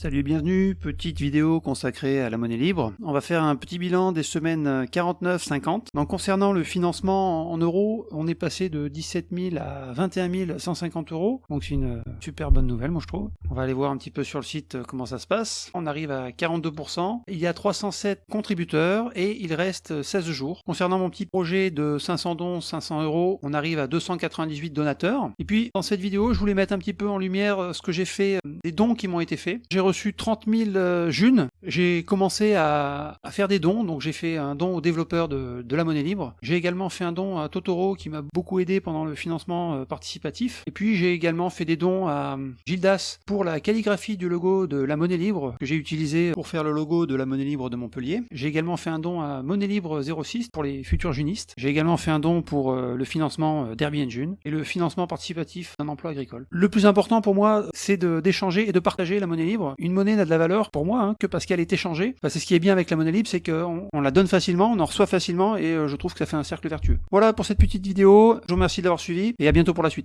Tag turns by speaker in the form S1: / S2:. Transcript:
S1: Salut et bienvenue, petite vidéo consacrée à la monnaie libre. On va faire un petit bilan des semaines 49-50. Donc concernant le financement en euros, on est passé de 17 000 à 21 150 euros. Donc c'est une super bonne nouvelle moi je trouve. On va aller voir un petit peu sur le site euh, comment ça se passe. On arrive à 42%. Il y a 307 contributeurs et il reste 16 jours. Concernant mon petit projet de 500 dons, 500 euros, on arrive à 298 donateurs. Et puis dans cette vidéo, je voulais mettre un petit peu en lumière euh, ce que j'ai fait, euh, des dons qui m'ont été faits. J'ai reçu 30 000 euh, junes. J'ai commencé à, faire des dons, donc j'ai fait un don aux développeurs de, la monnaie libre. J'ai également fait un don à Totoro qui m'a beaucoup aidé pendant le financement euh, participatif. Et puis j'ai également fait des dons à euh, Gildas pour la calligraphie du logo de la monnaie libre que j'ai utilisé pour faire le logo de la monnaie libre de Montpellier. J'ai également fait un don à Monnaie Libre 06 pour les futurs junistes. J'ai également fait un don pour le financement d'Airbnb et le financement participatif d'un emploi agricole. Le plus important pour moi, c'est d'échanger et de partager la monnaie libre. Une monnaie n'a de la valeur pour moi hein, que parce qu'elle est échangée. c'est ce qui est bien avec la monnaie libre, c'est qu'on on la donne facilement, on en reçoit facilement et euh, je trouve que ça fait un cercle vertueux. Voilà pour cette petite vidéo. Je vous remercie d'avoir suivi et à bientôt pour la suite.